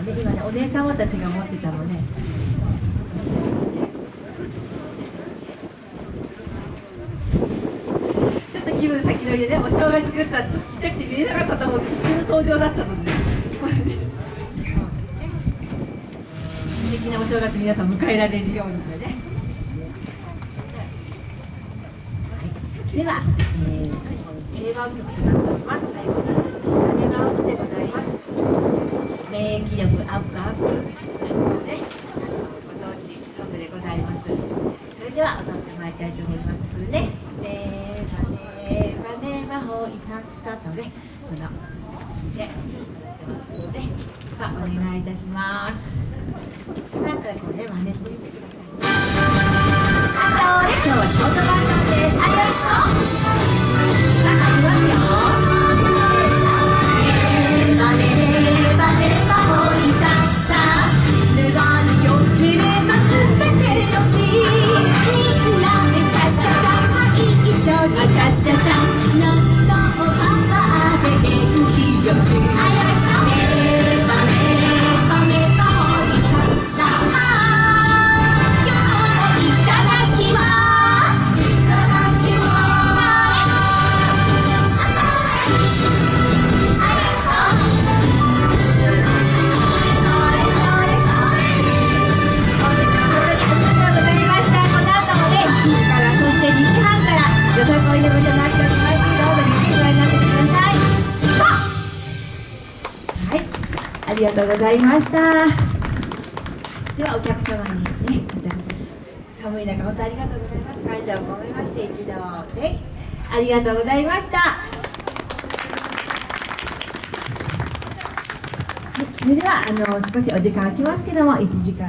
もね今ねお姉様たちが持ってたのね。ちょっと気分先取りでねお正月グッズはちょっとちっちゃくて見えなかったと思う一瞬登場だったので、素敵なお正月皆さん迎えられるようにね、はい、では、えー、定番曲となっております。最後の「羽羽織」でございます免疫力アップアップねあのご当地ソングでございます。それでは踊ってまいりたいと思います。ねねばねばねばほいさっさとねこのね踊ってますのでまお願いいたしますよかったらこうね真似してみてくださいりがとうございました。ではお客様にね、また寒い中本当ありがとうございます。感謝を込めまして一度でありがとうございました。それではあの少しお時間空きますけども1時間